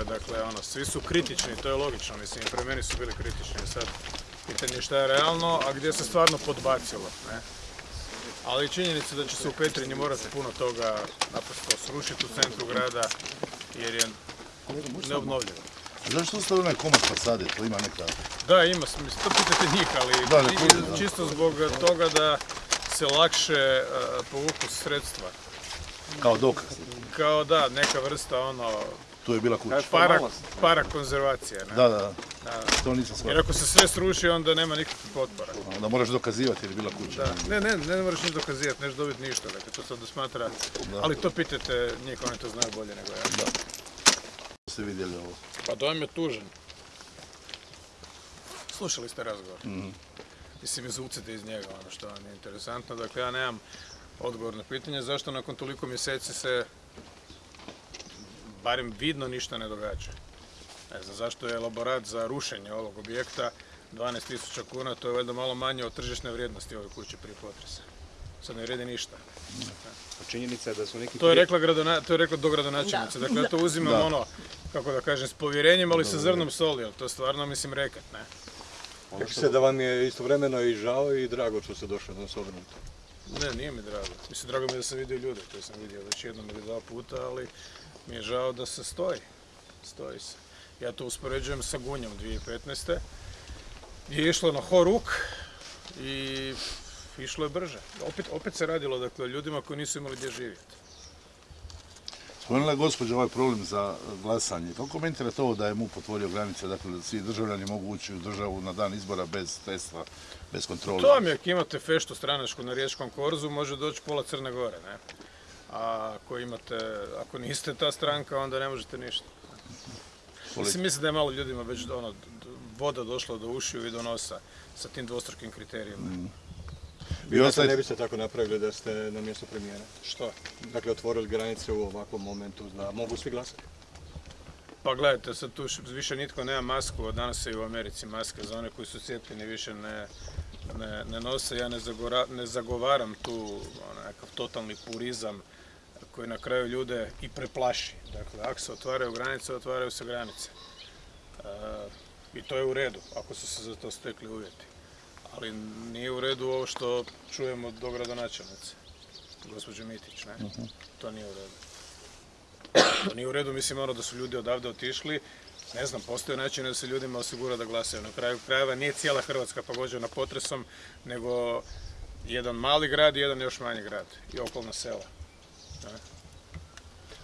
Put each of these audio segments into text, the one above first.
odluka, dakle, ono, svi su kritični, to je logično, mislim, i pre meni su bili kritični, sad, pitanje je šta je realno, a gdje se stvarno podbacilo, ne. Ali činjenica da će se u Petrinji morati puno toga naprosto srušiti u centru grada, jer je neobnovljivo. Zašto ste onaj komad fasade, to ima neka... Da, ima, mislim, to pitate njih, ali da. čisto zbog toga da se lakše e, povuku sredstva. kao dokaz. Kao da, neka vrsta ono, Tu je bila kuća. para, para konzervacije. Ne? Da, da, da. Da. To nisam Jer shvatio. ako se sve sruši, onda nema nikakvih potpora. Da moraš dokazivati jer je bila kuća. Da. Ne, ne, ne moraš ništa dokazivati, neš dobiti ništa, dakle, to se onda smatra, ali to pitajte njih, oni to znaju bolje nego ja. Ste vidjeli ovo. Pa dojam je tužan. Slušali ste razgovor. Mislim, izvucite iz njega ono što vam je interesantno. Dakle, ja nemam odgovor na pitanje zašto nakon toliko mjeseci se barem vidno ništa ne događa. Ne znam, zašto je elaborat za rušenje ovog objekta 12.000 kuna, to je valjda malo manje od tržišne vrijednosti ove kuće prije potresa. Sad ne vredi ništa. Činjenica je da su neki To je rekla, gradona, to je rekla dogradonačelnica. Dakle, ja to uzimam Da. ono, kako da kažem, s povjerenjem, ali sa zrnom soli, ali to je stvarno, mislim, rekat, ne. ono Rekli što- ste da vam je istovremeno i žao i drago što ste došli na Sobrnuto. Ne, nije mi drago. Mislim, drago mi je da sam vidio ljude, to sam vidio već jednom ili dva puta, ali mi je žao da se stoji. Stoji se. Ja to uspoređujem sa Gunjom 2015. gdje je išlo na horuk i išlo je brže. Opet, opet se radilo dakle, o ljudima koji nisu imali gdje živjeti. Spomenula je gospođa ovaj problem za glasanje. Kako komentirate ovo da je MUP otvorio granice, dakle da svi državljani mogu ući u državu na dan izbora bez testa, bez kontrole? To vam je, ako imate feštu stranačku na Riječkom korzu, može doći pola Crne Gore, ne? A ako imate, ako niste ta stranka, onda ne možete ništa. Mislim, mislim da je malo ljudima već ono, voda došla do ušiju i do nosa sa tim dvostrukim kriterijima. Vi Vi ostajete- ne biste tako napravili da ste na mjestu premijera. Što? Dakle, otvorili granice u ovakvom momentu da mogu svi glasati. Pa gledajte, sad tu više nitko nema masku, od danas se i u Americi maske za one koji su cijepljeni više ne, ne, ne nose. Ja ne, zagora- ne zagovaram tu nekakav totalni purizam koji na kraju ljude i preplaši. Dakle, ako se otvaraju granice, otvaraju se granice. E, I to je u redu, ako su se za to stekli uvjeti. Ali nije u redu ovo što čujemo od dogradonačelnice, gospođe Mitić, ne? To nije u redu. To nije u redu, mislim ono da su ljudi odavde otišli. Ne znam, postoje način da se ljudima osigura da glasaju. Na kraju krajeva nije cijela Hrvatska pogođena potresom, nego jedan mali grad i jedan još manji grad i okolna sela.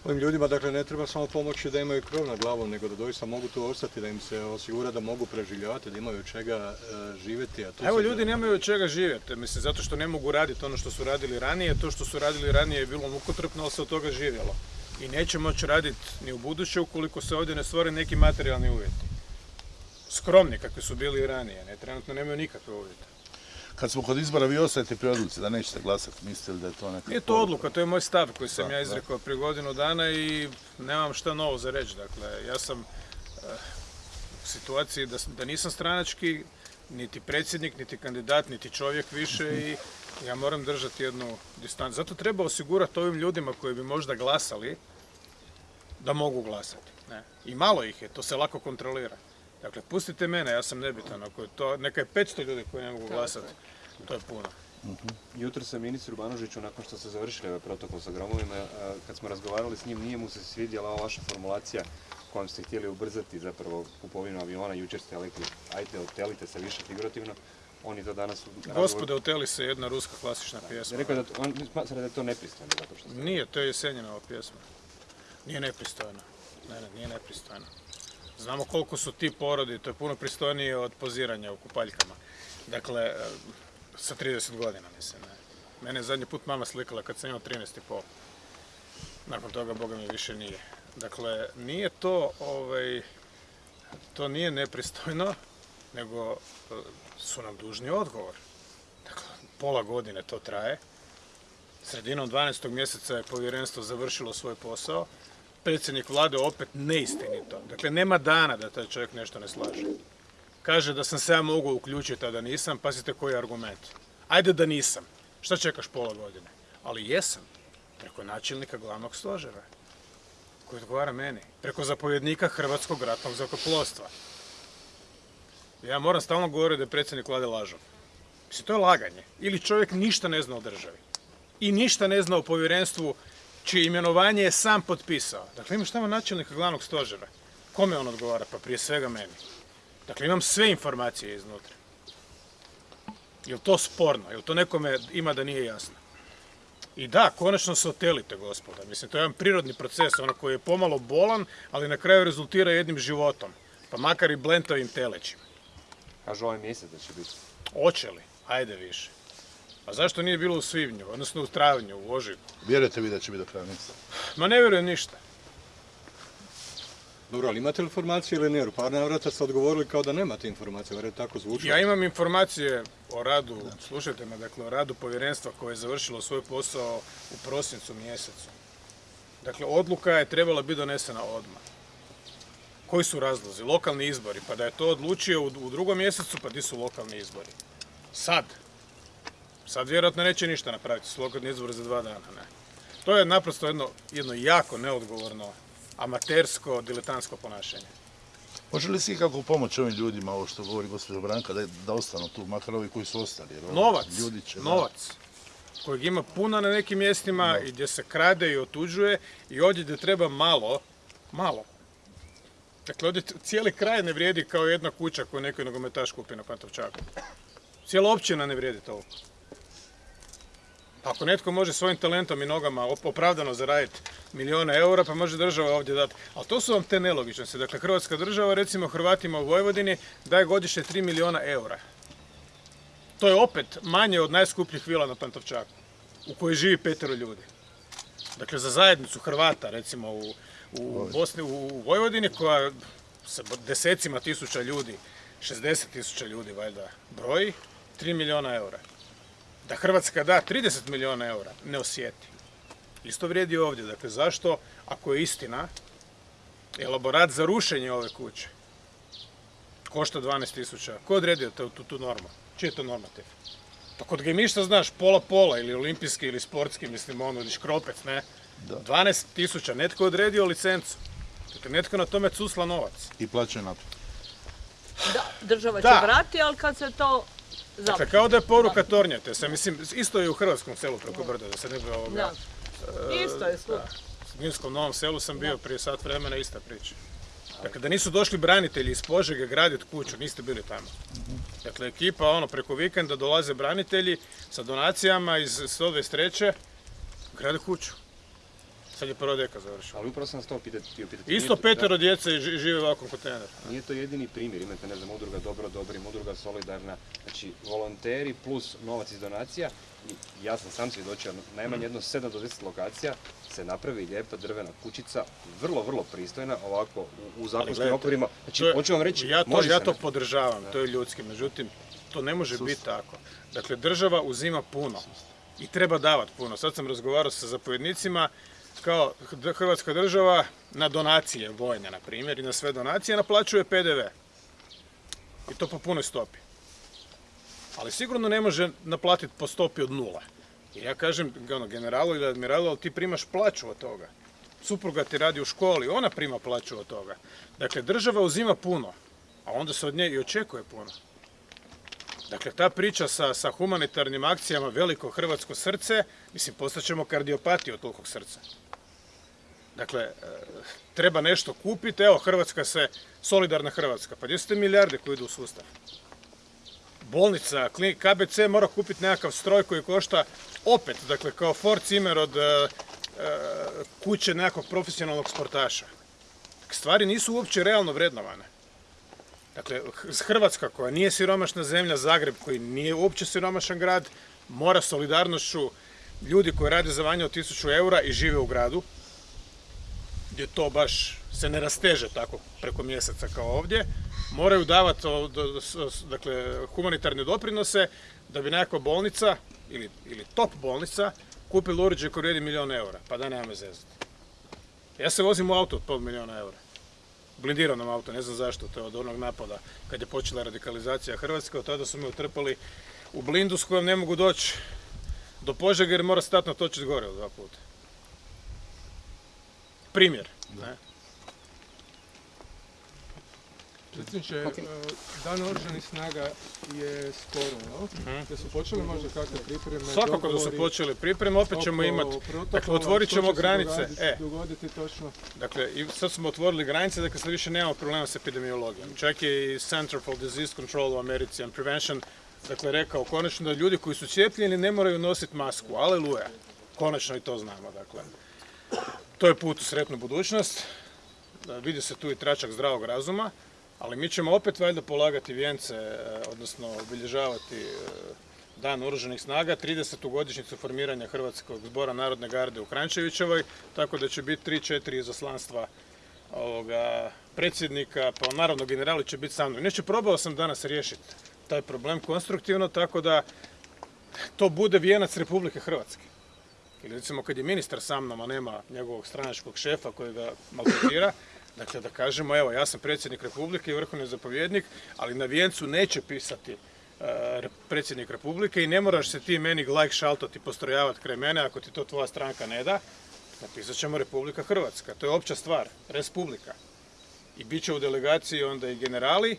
Ovim ljudima, dakle, ne treba samo pomoći da imaju krov na glavom, nego da doista mogu tu ostati, da im se osigura da mogu preživljavati, da imaju od čega e, živjeti. A to Evo ljudi nemaju od čega živjeti, mislim zato što ne mogu raditi ono što su radili ranije, to što su radili ranije je bilo mukotrpno, ali se od toga živjelo. I neće moći raditi ni u buduće ukoliko se ovdje ne stvore neki materijalni uvjeti. Skromni kakvi su bili i ranije, ne, trenutno nemaju nikakve uvjete. Kad smo kod izbora, vi ostajete pri odluci da nećete glasati, mislite li da je to neka... Nije to odluka, to je moj stav koji sam Da, ja izrekao prije godinu dana i nemam šta novo za reći. Dakle, ja sam eh, u situaciji da, nisam stranački, niti predsjednik, niti kandidat, niti čovjek više i ja moram držati jednu distancu. Zato treba osigurati ovim ljudima koji bi možda glasali da mogu glasati. Ne. I malo ih je, to se lako kontrolira. Dakle, pustite mene, ja sam nebitan. Ako je to, neka je 500 ljudi koji ne mogu glasati, to je puno. Jutro sam ministru Banožiću, nakon što ste završili ovaj protokol sa gromovima, a, kad smo razgovarali s njim, nije mu se svidjela ova vaša formulacija kojom ste htjeli ubrzati zapravo kupovinu aviona. Jučer ste rekli, ajde, otelite se više figurativno. On je to danas Gospode, oteli se jedna ruska klasična pjesma. Rekao da, on smatra da je to nepristojno zato što ste... Nije, to je Jesenjinova pjesma. Nije nepristojno. Ne, ne, nije nepristojno. Znamo koliko su ti porodi, to je puno pristojnije od poziranja u kupaljkama. Dakle, e, sa 30 godina mislim. Ne. Mene je zadnji put mama slikala kad sam imao 13 i pol. Nakon toga, boga mi više nije. Dakle, nije to, ovaj, to nije nepristojno, nego e, su nam dužni odgovor. Dakle, pola godine to traje. Sredinom 12. mjeseca je povjerenstvo završilo svoj posao. Predsjednik vlade opet neistinito. Dakle, nema dana da taj čovjek nešto ne slaže. Kaže da sam se ja mogao uključiti, a da nisam. Pazite koji je argument. Ajde da nisam. Šta čekaš pola godine? Ali jesam. Preko načelnika glavnog stožera. koji odgovara meni, preko zapovjednika Hrvatskog ratnog zrakoplovstva. Ja moram stalno govoriti da je predsjednik vlade lažov. Mislim, to je laganje. Ili čovjek ništa ne zna o državi. I ništa ne zna o povjerenstvu čije imenovanje je sam potpisao. Dakle, imaš tamo načelnika glavnog stožera. Kome on odgovara? Pa prije svega meni. Dakle, imam sve informacije iznutra. Jel to sporno? Jel to nekome ima da nije jasno? I da, konačno se otelite, gospoda. Mislim, to je jedan prirodni proces, ono koji je pomalo bolan, ali na kraju rezultira jednim životom. Pa makar i blentovim telećima. Kažu ovaj mjesec da će biti. Oće li? Ajde više. A zašto nije bilo u svibnju, odnosno u travnju, u ožujku? Vjerujete vi da će biti do kraja mjeseca? Ma ne vjerujem ništa. Dobro, ali imate li informacije ili ne? U par navrata ste odgovorili kao da nemate informacije, jer je tako zvučilo. Ja imam informacije o radu, slušajte me, dakle o radu povjerenstva koje je završilo svoj posao u prosincu mjesecu. Dakle, odluka je trebala biti donesena odmah. Koji su razlozi? Lokalni izbori. Pa da je to odlučio u, u drugom mjesecu, pa di su lokalni izbori? Sad. Sad vjerojatno neće ništa napraviti, su lokalni izbori za dva dana, ne. To je naprosto jedno, jedno jako neodgovorno, amatersko, diletantsko ponašanje. Može li se ikako pomoći ovim ljudima, ovo što govori gospođa Branka, da, da ostanu tu, makar ovi koji su ostali? Jer Novac, Ljudi će, da. novac kojeg ima puno na nekim mjestima i gdje se krade i otuđuje i ovdje gdje treba malo, malo. Dakle, ovdje cijeli kraj ne vrijedi kao jedna kuća koju neki nogometaš kupi na Pantovčaku. Cijela općina ne vrijedi toliko. Ako netko može svojim talentom i nogama op- opravdano zaraditi milijone eura, pa može država ovdje dati. Ali to su vam te nelogičnosti. Dakle, Hrvatska država, recimo Hrvatima u Vojvodini, daje godišnje 3 milijuna eura. To je opet manje od najskupljih vila na Pantovčaku, u kojoj živi petero ljudi. Dakle, za zajednicu Hrvata, recimo u, u Bosni, u Vojvodini, koja sa desecima tisuća ljudi, 60 tisuća ljudi valjda broji, 3 milijuna eura. Da Hrvatska da 30 milijuna eura, ne osjeti. Isto vrijedi ovdje. Dakle, zašto, ako je istina, elaborat za rušenje ove kuće košta 12 tisuća. Ko je odredio tu, tu, tu normu? Čiji je to normativ? Pa kod gemišta znaš pola-pola ili olimpijski ili sportski, mislim ono, ili škropec, ne? Da. 12 tisuća, netko je odredio licencu. Dakle, netko na tome cusla novac. I plaćaju na to. Da, država će Da. vrati, ali kad se to Dakle, kao da je poruka tornjate se. Mislim, isto je u hrvatskom selu preko brda, da se ne bi ovoga... Da. Isto je slučaj. U Minskom Novom selu sam bio prije sat vremena, ista priča. Dakle, da nisu došli branitelji iz Požege graditi kuću, niste bili tamo. Dakle, ekipa, ono, preko vikenda dolaze branitelji sa donacijama iz 123. grade kuću. Sad je prva deka završila. Ali upravo sam vas to htio pitati. Isto petero djece žive u ovakvom kontejneru. Nije to jedini primjer, imate, ne znam, udruga Dobro Dobrim, udruga Solidarna, znači volonteri plus novac iz donacija i ja sam sam svjedočio, najmanje jedno 7 do 10 lokacija se napravi lijepa drvena kućica, vrlo, vrlo pristojna, ovako u, u zakonskim okvirima. Znači, je- hoću vam reći, ja to, može ja to podržavam, to je ljudski, međutim, to ne može biti tako. Dakle, država uzima puno i treba davati puno. Sad sam razgovarao sa zapovjednicima, kao Hrvatska država na donacije vojne, na primjer, i na sve donacije naplaćuje PDV. I to po punoj stopi. Ali sigurno ne može naplatiti po stopi od nula. Jer ja kažem, ono, generalu ili admiralu, ali ti primaš plaću od toga. Supruga ti radi u školi, ona prima plaću od toga. Dakle, država uzima puno, a onda se od nje i očekuje puno. Dakle, ta priča sa, sa humanitarnim akcijama veliko hrvatsko srce, mislim, postaćemo kardiopati od tolikog srca. Dakle, e, treba nešto kupiti, evo, Hrvatska se, solidarna Hrvatska, pa gdje su te milijarde koje idu u sustav? Bolnica, klinik, KBC mora kupiti nekakav stroj koji košta opet, dakle, kao Ford Zimmer od e, e, kuće nekakvog profesionalnog sportaša. Stvari nisu uopće realno vrednovane. Dakle, Hrvatska koja nije siromašna zemlja, Zagreb koji nije uopće siromašan grad, mora solidarnošću ljudi koji rade za manje od 1000 eura i žive u gradu, gdje to baš se ne rasteže tako preko mjeseca kao ovdje, moraju davati dakle, humanitarne doprinose da bi nekakva bolnica ili, ili top bolnica kupila uređaj koji vrijedi milijun eura. Pa da nema zezati. Ja se vozim u auto od pol milijuna eura blindiranom auto, ne znam zašto, to je od onog napada kad je počela radikalizacija Hrvatske, od tada su me utrpali u blindu s kojom ne mogu doći do Požega jer mora stati na točić gore od dva puta. Primjer. Ne? Predsjedniče, e, Dan oružanih snaga je skoro, no? Da su počeli možda kakve pripreme? Svakako da su počeli pripreme, opet ćemo imati, dakle otvorit ćemo granice. E, Dogoditi točno. Dakle, i sad smo otvorili granice, dakle sad više nemamo problema s epidemiologijom. Čak je i Center for Disease Control u Americi and Prevention dakle, rekao konačno da ljudi koji su cijepljeni ne moraju nositi masku. Aleluja. Konačno i to znamo. Dakle. To je put u sretnu budućnost. Da, vidi se tu i tračak zdravog razuma, ali mi ćemo opet valjda polagati vijence, e, odnosno obilježavati e, Dan oružanih snaga, 30. godišnjicu formiranja Hrvatskog zbora Narodne garde u Krančevićevoj, tako da će biti 3-4 izaslanstva ovoga, predsjednika, pa naravno generali će biti sa mnom. Inače, probao sam danas riješiti taj problem konstruktivno, tako da to bude vijenac Republike Hrvatske. Ili recimo kad je ministar sa mnom, a nema njegovog stranačkog šefa koji ga maltretira, dakle da kažemo, evo, ja sam predsjednik Republike i vrhovni zapovjednik, ali na vijencu neće pisati e, re- predsjednik Republike i ne moraš se ti meni glajk šaltati, postrojavati kraj mene ako ti to tvoja stranka ne da, napisat ćemo Republika Hrvatska. To je opća stvar, Respublika. I bit će u delegaciji onda i generali,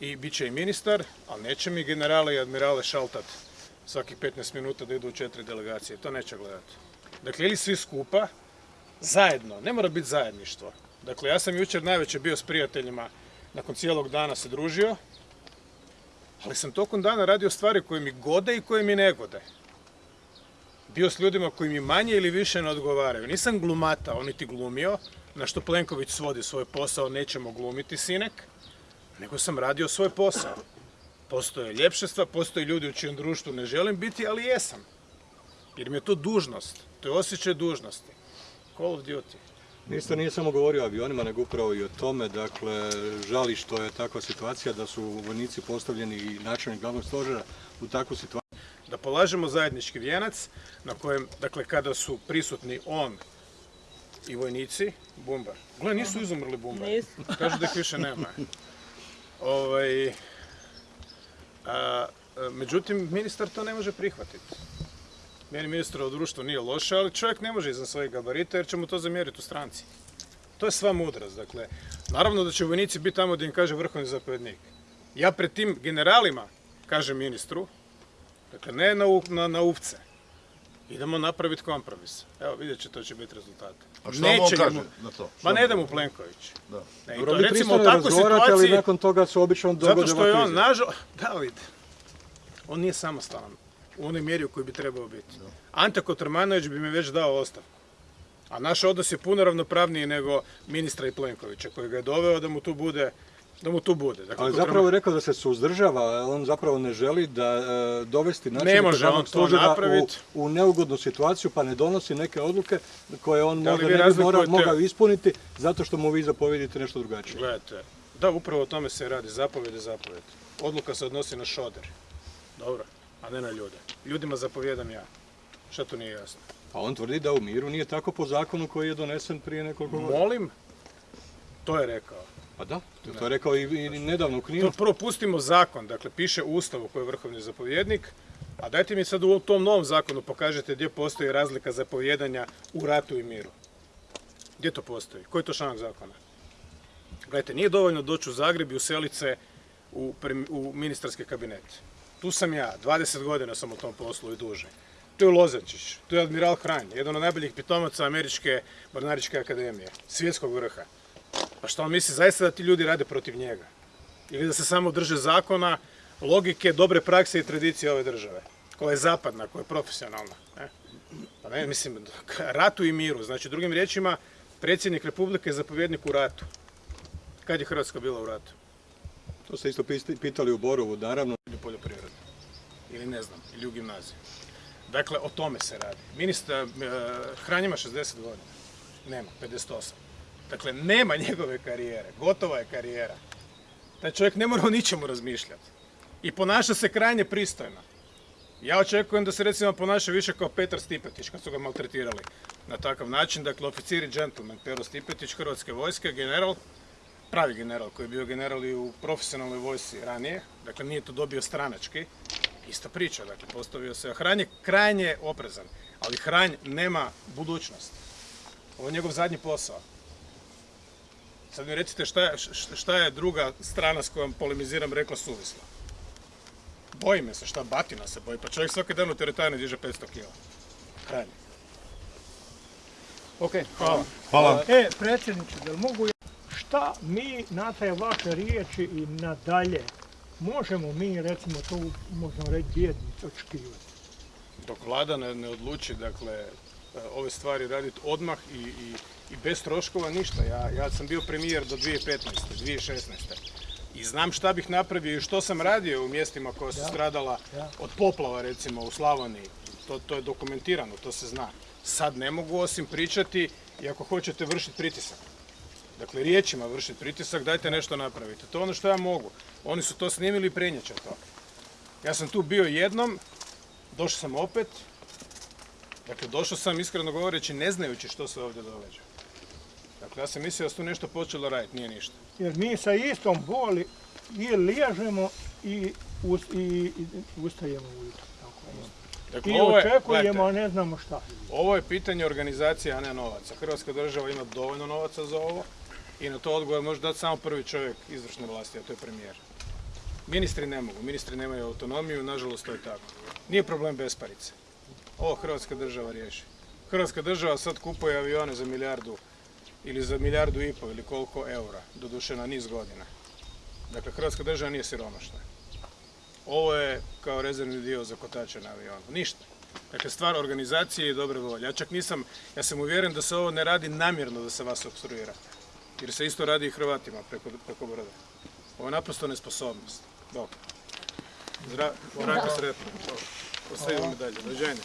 i bit će i ministar, ali neće mi generale i admirale šaltat svakih 15 minuta da idu u četiri delegacije. To neće gledati. Dakle, ili svi skupa, zajedno, ne mora biti zajedništvo. Dakle, ja sam jučer najveće bio s prijateljima, nakon cijelog dana se družio, ali sam tokom dana radio stvari koje mi gode i koje mi ne gode. Bio s ljudima koji mi manje ili više ne odgovaraju. Nisam glumatao, niti glumio, na što Plenković svodi svoj posao, nećemo glumiti sinek, nego sam radio svoj posao. Postoje ljepšestva, postoje ljudi u čijem društvu ne želim biti, ali jesam. Jer mi je to dužnost, to je osjećaj dužnosti. Call of Duty. Ministar nije samo govorio o avionima, nego upravo i o tome, dakle, žali što je takva situacija da su vojnici postavljeni i načelnik glavnog stožera u takvu situaciju. Da polažemo zajednički vijenac na kojem, dakle, kada su prisutni on i vojnici, bumbar. Gle, nisu izumrli bumbar. Nisu. Kažu da ih više nema. Ovaj, a, a, međutim, ministar to ne može prihvatiti. Meni ministrovo društvo nije loše, ali čovjek ne može iznad svojih gabarita jer će mu to zamjeriti u stranci. To je sva mudrost. Dakle, naravno da će vojnici biti tamo gdje im kaže vrhovni zapovjednik. Ja pred tim generalima kažem ministru, dakle ne na, u- na, na uvce, idemo napraviti kompromis. Evo vidjet će, to će biti rezultat. A šta mu on kaže na to? Ma ne mu- da mu Plenković. Da. Ne, Dobro, to recimo u takvoj ali situaciji, nakon toga se obično zato dogode što je on, nažal, David, on nije samostalan u onoj mjeri u kojoj bi trebao biti. Ante Kotromanović bi mi već dao ostavku. A naš odnos je puno ravnopravniji nego ministra i Plenkovića koji ga je doveo da mu tu bude da mu tu bude. Dakle, Ali zapravo je rekao da se suzdržava, on zapravo ne želi da e, dovesti on to stožera u, u neugodnu situaciju pa ne donosi neke odluke koje on Da možda ne bi mora- razlikujete- mogao ispuniti zato što mu vi zapovjedite nešto drugačije. Gledajte, da, upravo o tome se radi, zapovjed je zapovjed. Odluka se odnosi na šoder. Dobro, a ne na ljude. Ljudima zapovjedam ja. Šta tu nije jasno? A on tvrdi da u miru nije tako po zakonu koji je donesen prije nekoliko godina. Molim, to je rekao. Pa da, to, to je rekao i, i nedavno u. To prvo pustimo zakon, dakle piše u Ustavu koji je vrhovni zapovjednik, a dajte mi sad u tom novom zakonu pokažete gdje postoji razlika zapovjedanja u ratu i miru. Gdje to postoji? Koji je to članak zakona? Gledajte, nije dovoljno doći u Zagreb i uselit se u, u ministarski kabinet. Tu sam ja, 20 godina sam u tom poslu i duže. Tu je Lozančić, tu je admiral Hranj, jedan od najboljih pitomaca Američke mornaričke akademije, svjetskog vrha. Pa što on misli zaista da ti ljudi rade protiv njega? Ili da se samo drže zakona, logike, dobre prakse i tradicije ove države, koja je zapadna, koja je profesionalna. Ne? Pa ne, mislim, ratu i miru. Znači, drugim riječima, predsjednik Republike je zapovjednik u ratu. Kad je Hrvatska bila u ratu? To ste isto pitali u Borovu, naravno. Poljoprivredi. Ili ne znam, ili u gimnaziji. Dakle, o tome se radi. Ministar, e, Hranj ima 60 godina. Nema, 58. Dakle, nema njegove karijere. Gotova je karijera. Taj čovjek ne mora o ničemu razmišljati. I ponaša se krajnje pristojno. Ja očekujem da se recimo ponaša više kao Petar Stipetić kad su ga maltretirali na takav način. Dakle, oficir i džentlmen Pero Stipetić, Hrvatske vojske, general, pravi general koji je bio general i u profesionalnoj vojsci ranije, dakle nije to dobio stranački, ista priča, dakle postavio se, a Hranj je krajnje oprezan, ali Hranj nema budućnost. Ovo je njegov zadnji posao. Sad mi recite šta šta je druga strana s kojom polemiziram rekla suvislo. Boji me se, šta batina se boji, pa čovjek svaki dan u teretani diže 500 kila. Krajnje. Ok, Hvala. Hvala. E, predsjedniče, da li mogu ja... Šta mi na te vaše riječi i nadalje možemo mi, recimo, to možemo reći bjednici očekivati? Dok vlada ne, ne odluči, dakle, e, ove stvari raditi odmah i, i, i bez troškova ništa. Ja, ja sam bio premijer do 2015. 2016. I znam šta bih napravio i što sam radio u mjestima koja su stradala da. od poplava recimo u Slavoniji. To, to je dokumentirano, to se zna. Sad ne mogu osim pričati i ako hoćete vršiti pritisak. Dakle, riječima vršiti pritisak, dajte nešto napravite. To je ono što ja mogu. Oni su to snimili i prenjeće to. Ja sam tu bio jednom, došao sam opet. Dakle, došao sam iskreno govoreći ne znajući što se ovdje događa. Dakle, ja sam mislio da su tu nešto počelo raditi, nije ništa. Jer mi sa istom boli i liježemo i, us, i, i ustajemo ujutro. Dakle, I ovo je, očekujemo, gledajte, ne znamo šta. ovo je pitanje organizacije, a ne novaca. Hrvatska država ima dovoljno novaca za ovo i na to odgovor može dati samo prvi čovjek izvršne vlasti, a to je premijer. Ministri ne mogu, ministri nemaju autonomiju, nažalost to je tako. Nije problem besparice. Ovo Hrvatska država riješi. Hrvatska država sad kupuje avione za milijardu ili za milijardu i pol ili koliko eura, doduše na niz godina. Dakle, Hrvatska država nije siromašna. Ovo je kao rezervni dio za kotače na avionu. Ništa. Dakle, stvar organizacije i dobre volje. Ja čak nisam, ja sam uvjeren da se ovo ne radi namjerno da se vas obstruira. Jer se isto radi i Hrvatima preko, preko broda. Ovo je naprosto nesposobnost. Bok. Zdra, Branko sretno. Ostavimo mi dalje. Dođenje.